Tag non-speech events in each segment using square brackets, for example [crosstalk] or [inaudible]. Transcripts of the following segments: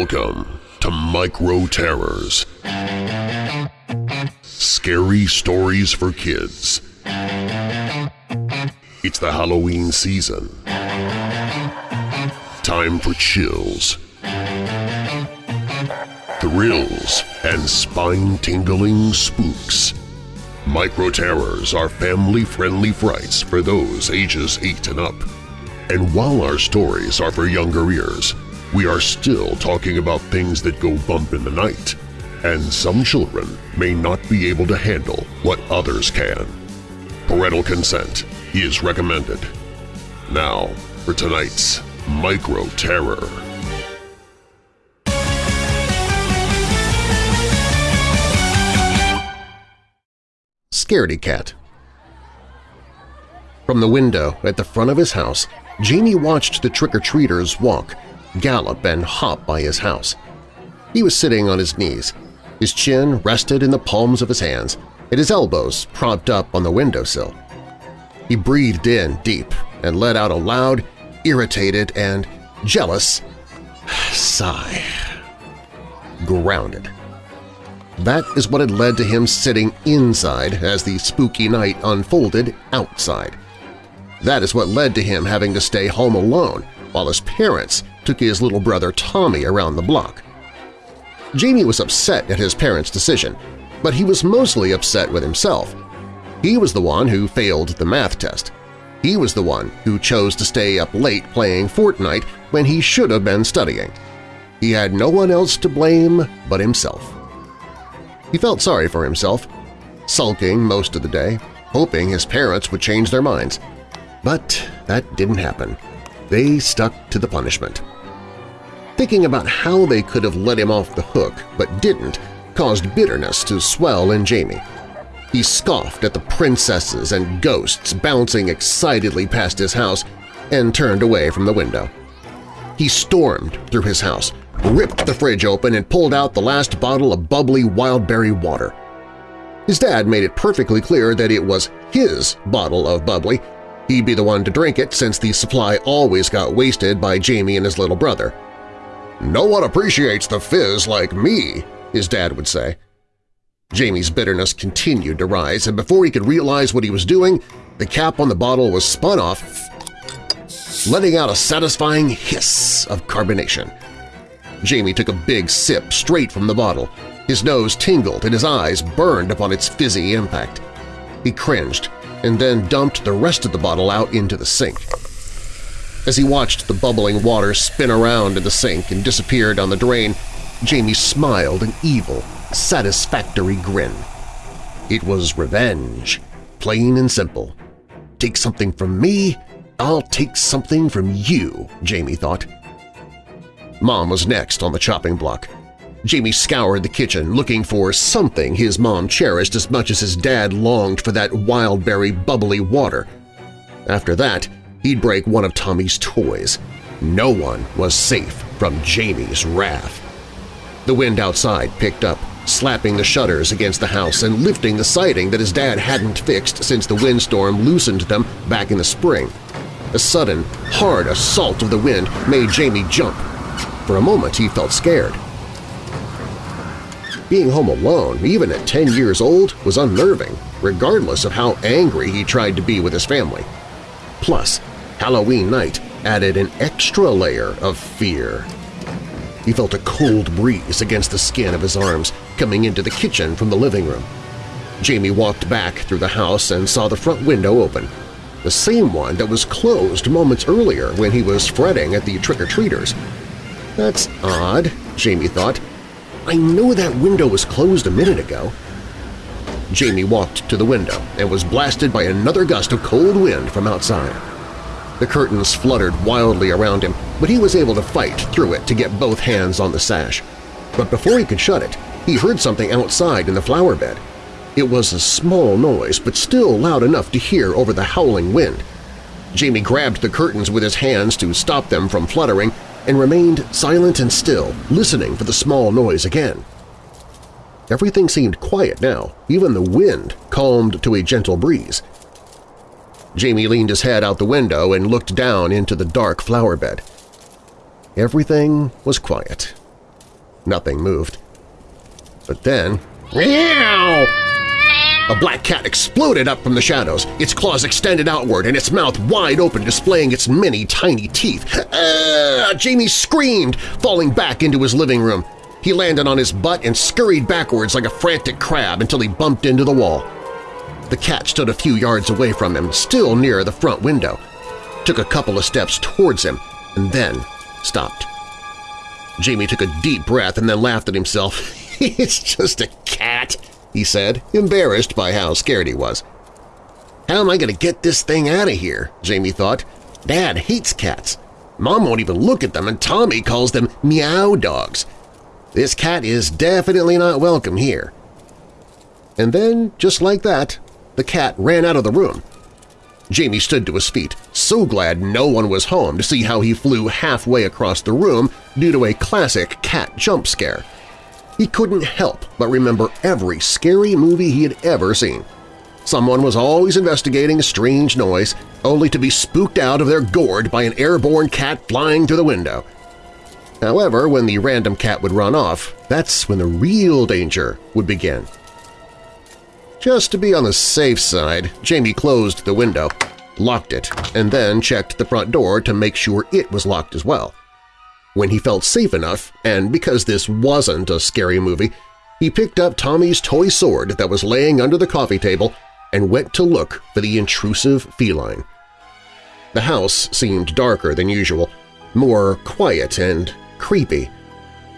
Welcome to Micro Terrors. Scary stories for kids. It's the Halloween season. Time for chills, thrills, and spine-tingling spooks. Micro Terrors are family-friendly frights for those ages 8 and up. And while our stories are for younger ears, we are still talking about things that go bump in the night, and some children may not be able to handle what others can. Parental consent is recommended. Now for tonight's Micro Terror. Scaredy Cat From the window at the front of his house, Jamie watched the trick-or-treaters walk, gallop, and hop by his house. He was sitting on his knees, his chin rested in the palms of his hands, and his elbows propped up on the windowsill. He breathed in deep and let out a loud, irritated, and jealous sigh. Grounded. That is what had led to him sitting inside as the spooky night unfolded outside. That is what led to him having to stay home alone while his parents took his little brother Tommy around the block. Jamie was upset at his parents' decision, but he was mostly upset with himself. He was the one who failed the math test. He was the one who chose to stay up late playing Fortnite when he should have been studying. He had no one else to blame but himself. He felt sorry for himself, sulking most of the day, hoping his parents would change their minds. But that didn't happen. They stuck to the punishment. Thinking about how they could have let him off the hook but didn't caused bitterness to swell in Jamie. He scoffed at the princesses and ghosts bouncing excitedly past his house and turned away from the window. He stormed through his house, ripped the fridge open and pulled out the last bottle of bubbly wildberry water. His dad made it perfectly clear that it was his bottle of bubbly. He'd be the one to drink it since the supply always got wasted by Jamie and his little brother. "'No one appreciates the fizz like me,' his dad would say. Jamie's bitterness continued to rise, and before he could realize what he was doing, the cap on the bottle was spun off, letting out a satisfying hiss of carbonation. Jamie took a big sip straight from the bottle. His nose tingled and his eyes burned upon its fizzy impact. He cringed and then dumped the rest of the bottle out into the sink. As he watched the bubbling water spin around in the sink and disappear down the drain, Jamie smiled an evil, satisfactory grin. It was revenge, plain and simple. Take something from me, I'll take something from you, Jamie thought. Mom was next on the chopping block. Jamie scoured the kitchen looking for something his mom cherished as much as his dad longed for that wildberry bubbly water. After that, he'd break one of Tommy's toys. No one was safe from Jamie's wrath. The wind outside picked up, slapping the shutters against the house and lifting the siding that his dad hadn't fixed since the windstorm loosened them back in the spring. A sudden, hard assault of the wind made Jamie jump. For a moment he felt scared. Being home alone, even at 10 years old, was unnerving, regardless of how angry he tried to be with his family. Plus, Halloween night added an extra layer of fear. He felt a cold breeze against the skin of his arms coming into the kitchen from the living room. Jamie walked back through the house and saw the front window open, the same one that was closed moments earlier when he was fretting at the trick-or-treaters. That's odd, Jamie thought. I know that window was closed a minute ago. Jamie walked to the window and was blasted by another gust of cold wind from outside. The curtains fluttered wildly around him, but he was able to fight through it to get both hands on the sash. But before he could shut it, he heard something outside in the flower bed. It was a small noise, but still loud enough to hear over the howling wind. Jamie grabbed the curtains with his hands to stop them from fluttering and remained silent and still, listening for the small noise again. Everything seemed quiet now, even the wind calmed to a gentle breeze. Jamie leaned his head out the window and looked down into the dark flower bed. Everything was quiet. Nothing moved. But then… Meow! A black cat exploded up from the shadows, its claws extended outward and its mouth wide open displaying its many tiny teeth. Ah! Jamie screamed, falling back into his living room. He landed on his butt and scurried backwards like a frantic crab until he bumped into the wall. The cat stood a few yards away from him, still near the front window, took a couple of steps towards him, and then stopped. Jamie took a deep breath and then laughed at himself. [laughs] it's just a cat, he said, embarrassed by how scared he was. How am I going to get this thing out of here? Jamie thought. Dad hates cats. Mom won't even look at them, and Tommy calls them meow dogs. This cat is definitely not welcome here. And then, just like that, the cat ran out of the room. Jamie stood to his feet, so glad no one was home to see how he flew halfway across the room due to a classic cat jump scare. He couldn't help but remember every scary movie he had ever seen. Someone was always investigating a strange noise, only to be spooked out of their gourd by an airborne cat flying through the window. However, when the random cat would run off, that's when the real danger would begin. Just to be on the safe side, Jamie closed the window, locked it, and then checked the front door to make sure it was locked as well. When he felt safe enough, and because this wasn't a scary movie, he picked up Tommy's toy sword that was laying under the coffee table and went to look for the intrusive feline. The house seemed darker than usual, more quiet and creepy,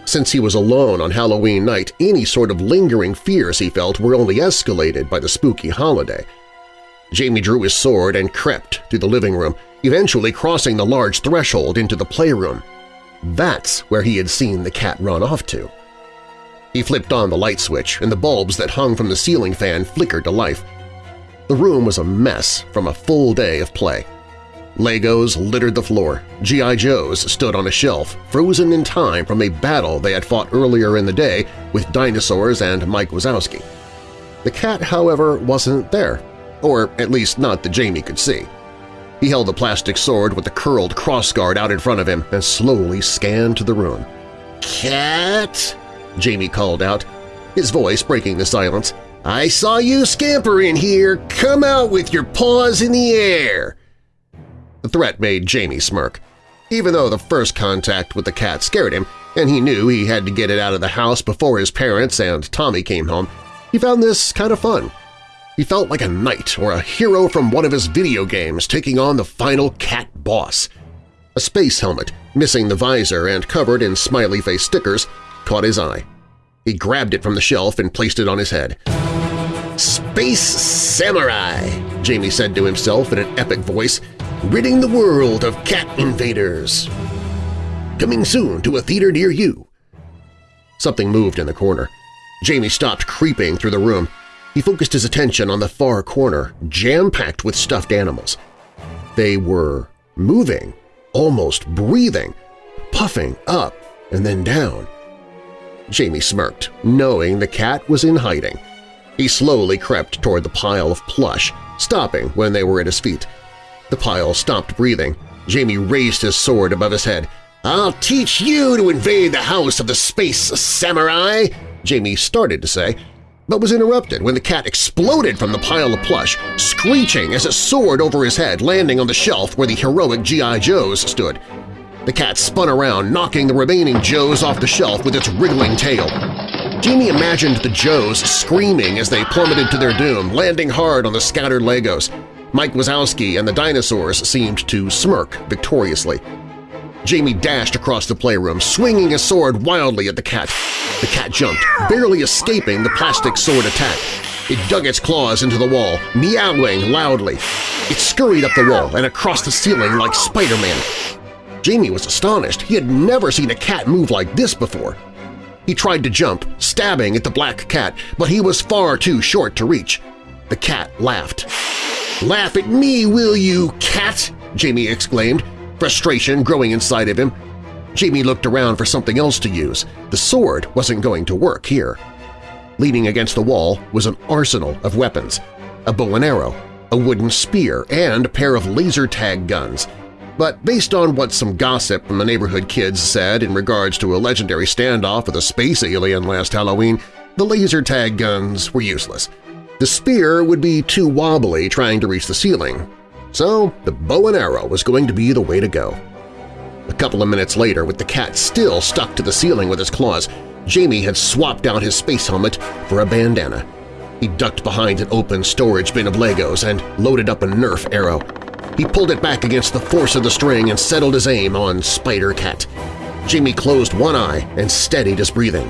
since he was alone on Halloween night, any sort of lingering fears he felt were only escalated by the spooky holiday. Jamie drew his sword and crept through the living room, eventually crossing the large threshold into the playroom. That's where he had seen the cat run off to. He flipped on the light switch, and the bulbs that hung from the ceiling fan flickered to life. The room was a mess from a full day of play. Legos littered the floor, G.I. Joes stood on a shelf, frozen in time from a battle they had fought earlier in the day with dinosaurs and Mike Wazowski. The cat, however, wasn't there, or at least not that Jamie could see. He held the plastic sword with the curled crossguard out in front of him and slowly scanned the room. "'Cat!' Jamie called out, his voice breaking the silence. "'I saw you scamper in here! Come out with your paws in the air!' Threat made Jamie smirk. Even though the first contact with the cat scared him, and he knew he had to get it out of the house before his parents and Tommy came home, he found this kind of fun. He felt like a knight or a hero from one of his video games taking on the final cat boss. A space helmet, missing the visor and covered in smiley-face stickers, caught his eye. He grabbed it from the shelf and placed it on his head. "'Space Samurai!' Jamie said to himself in an epic voice, ridding the world of cat invaders. Coming soon to a theater near you. Something moved in the corner. Jamie stopped creeping through the room. He focused his attention on the far corner, jam-packed with stuffed animals. They were moving, almost breathing, puffing up and then down. Jamie smirked, knowing the cat was in hiding. He slowly crept toward the pile of plush, stopping when they were at his feet. The pile stopped breathing. Jamie raised his sword above his head. "'I'll teach you to invade the house of the Space Samurai!' Jamie started to say, but was interrupted when the cat exploded from the pile of plush, screeching as it soared over his head, landing on the shelf where the heroic G.I. Joes stood. The cat spun around, knocking the remaining Joes off the shelf with its wriggling tail. Jamie imagined the Joes screaming as they plummeted to their doom, landing hard on the scattered Legos. Mike Wazowski and the dinosaurs seemed to smirk victoriously. Jamie dashed across the playroom, swinging his sword wildly at the cat. The cat jumped, barely escaping the plastic sword attack. It dug its claws into the wall, meowing loudly. It scurried up the wall and across the ceiling like Spider-Man. Jamie was astonished. He had never seen a cat move like this before. He tried to jump, stabbing at the black cat, but he was far too short to reach. The cat laughed. "'Laugh at me, will you, cat?' Jamie exclaimed, frustration growing inside of him. Jamie looked around for something else to use. The sword wasn't going to work here. Leaning against the wall was an arsenal of weapons, a bow and arrow, a wooden spear, and a pair of laser tag guns. But based on what some gossip from the neighborhood kids said in regards to a legendary standoff with a space alien last Halloween, the laser tag guns were useless. The spear would be too wobbly trying to reach the ceiling, so the bow and arrow was going to be the way to go. A couple of minutes later, with the cat still stuck to the ceiling with his claws, Jamie had swapped out his space helmet for a bandana. He ducked behind an open storage bin of Legos and loaded up a Nerf arrow. He pulled it back against the force of the string and settled his aim on Spider-Cat. Jamie closed one eye and steadied his breathing.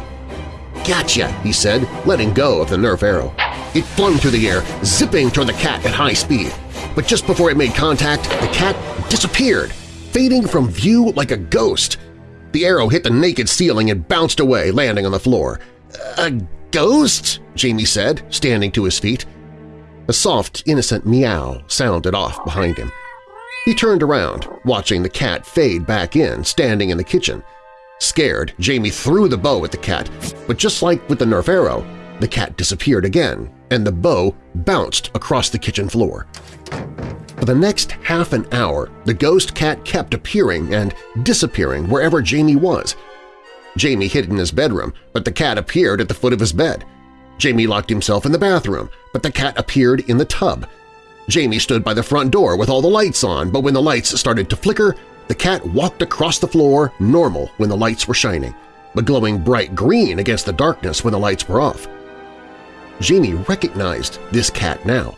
Gotcha, he said, letting go of the Nerf arrow. It flung through the air, zipping toward the cat at high speed. But just before it made contact, the cat disappeared, fading from view like a ghost. The arrow hit the naked ceiling and bounced away, landing on the floor. A ghost? Jamie said, standing to his feet. A soft, innocent meow sounded off behind him. He turned around, watching the cat fade back in, standing in the kitchen. Scared, Jamie threw the bow at the cat, but just like with the Nerf arrow, the cat disappeared again, and the bow bounced across the kitchen floor. For the next half an hour, the ghost cat kept appearing and disappearing wherever Jamie was. Jamie hid in his bedroom, but the cat appeared at the foot of his bed. Jamie locked himself in the bathroom, but the cat appeared in the tub. Jamie stood by the front door with all the lights on, but when the lights started to flicker, the cat walked across the floor normal when the lights were shining, but glowing bright green against the darkness when the lights were off. Jamie recognized this cat now.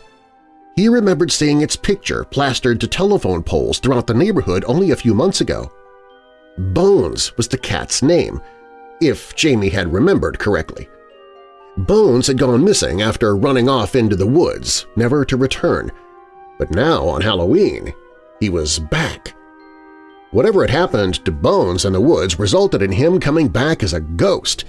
He remembered seeing its picture plastered to telephone poles throughout the neighborhood only a few months ago. Bones was the cat's name, if Jamie had remembered correctly. Bones had gone missing after running off into the woods, never to return. But now, on Halloween, he was back. Whatever had happened to Bones in the woods resulted in him coming back as a ghost.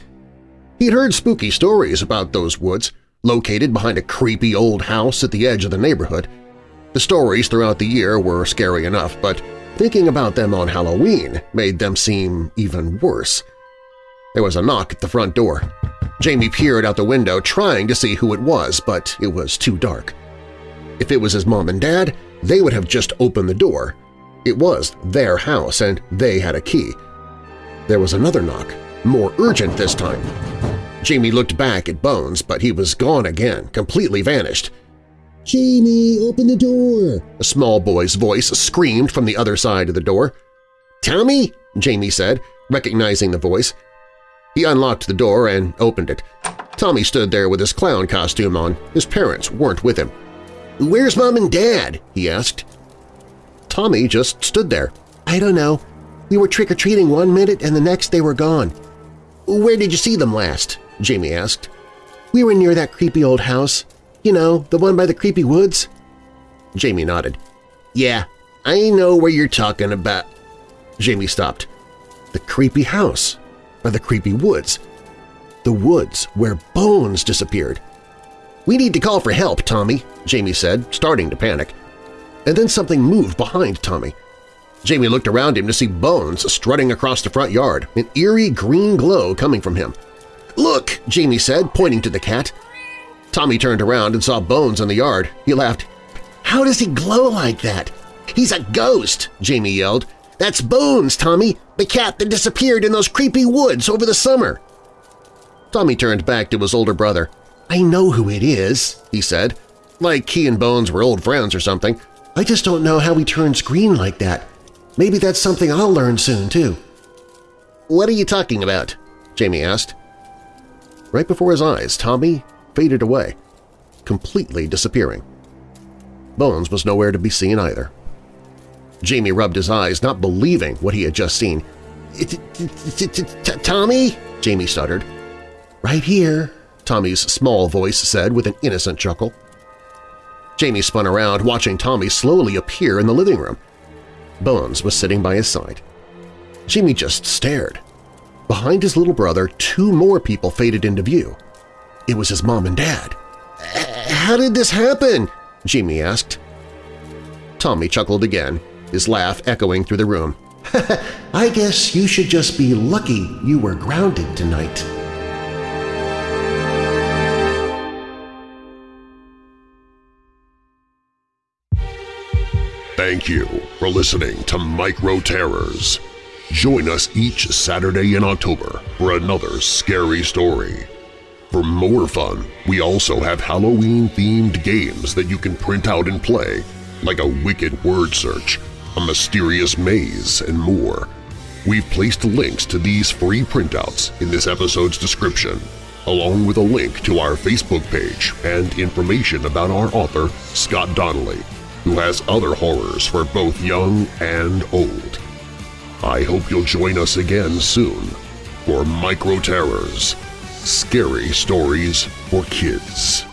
He'd heard spooky stories about those woods, located behind a creepy old house at the edge of the neighborhood. The stories throughout the year were scary enough, but thinking about them on Halloween made them seem even worse. There was a knock at the front door. Jamie peered out the window trying to see who it was, but it was too dark. If it was his mom and dad, they would have just opened the door. It was their house, and they had a key. There was another knock, more urgent this time. Jamie looked back at Bones, but he was gone again, completely vanished. Jamie, open the door! A small boy's voice screamed from the other side of the door. Tommy? Jamie said, recognizing the voice. He unlocked the door and opened it. Tommy stood there with his clown costume on. His parents weren't with him. Where's Mom and Dad? he asked. Tommy just stood there. I don't know. We were trick-or-treating one minute and the next they were gone. Where did you see them last? Jamie asked. We were near that creepy old house. You know, the one by the creepy woods? Jamie nodded. Yeah, I know where you're talking about. Jamie stopped. The creepy house by the creepy woods. The woods where Bones disappeared. We need to call for help, Tommy, Jamie said, starting to panic. And then something moved behind Tommy. Jamie looked around him to see Bones strutting across the front yard, an eerie green glow coming from him. Look, Jamie said, pointing to the cat. Tommy turned around and saw Bones in the yard. He laughed. How does he glow like that? He's a ghost, Jamie yelled. That's Bones, Tommy, the cat that disappeared in those creepy woods over the summer. Tommy turned back to his older brother. I know who it is, he said, like he and Bones were old friends or something. I just don't know how he turns green like that. Maybe that's something I'll learn soon, too. What are you talking about? Jamie asked. Right before his eyes, Tommy faded away, completely disappearing. Bones was nowhere to be seen either. Jamie rubbed his eyes, not believing what he had just seen. Tommy? Jamie stuttered. Right here, Tommy's small voice said with an innocent chuckle. Jamie spun around, watching Tommy slowly appear in the living room. Bones was sitting by his side. Jimmy just stared. Behind his little brother, two more people faded into view. It was his mom and dad. How did this happen? Jimmy asked. Tommy chuckled again, his laugh echoing through the room. [laughs] I guess you should just be lucky you were grounded tonight. Thank you for listening to Micro Terrors. Join us each Saturday in October for another scary story. For more fun, we also have Halloween-themed games that you can print out and play, like a wicked word search, a mysterious maze, and more. We've placed links to these free printouts in this episode's description, along with a link to our Facebook page and information about our author, Scott Donnelly, who has other horrors for both young and old. I hope you'll join us again soon for Micro Terrors – Scary Stories for Kids.